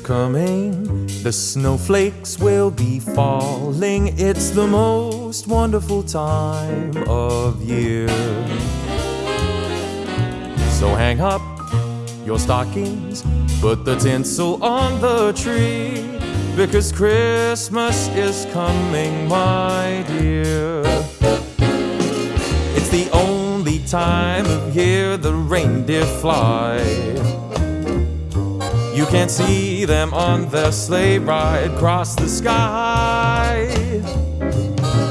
coming, the snowflakes will be falling. It's the most wonderful time of year. So hang up your stockings, put the tinsel on the tree, because Christmas is coming, my dear. It's the only time of year the reindeer fly. You can see them on their sleigh ride across the sky.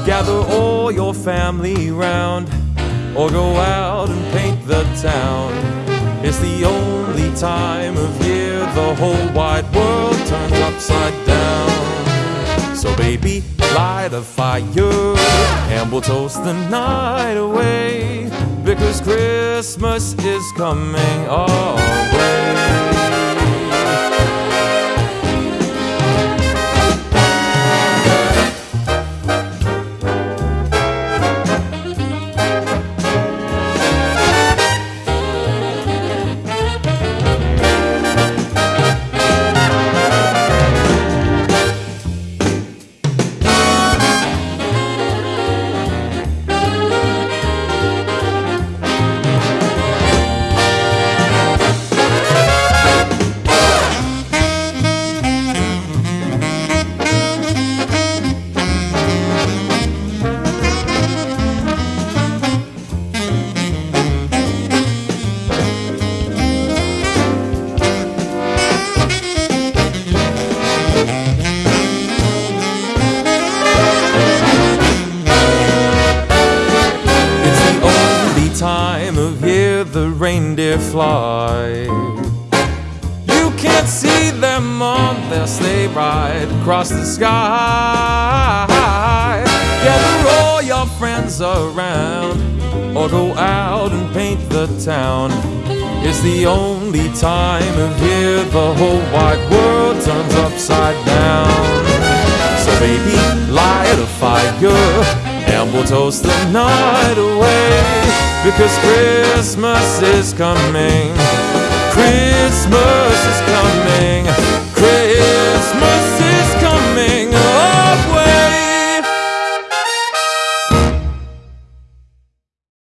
Gather all your family round, or go out and paint the town. It's the only time of year the whole wide world turns upside down. So, baby, light a fire and we'll toast the night away because Christmas is coming our way. Fly. You can't see them on sleigh ride across the sky. Gather all your friends around, or go out and paint the town. It's the only time of year the whole wide world turns upside down. So baby, light a fire and we'll toast the night away because Christmas is coming. Christmas is coming. Christmas.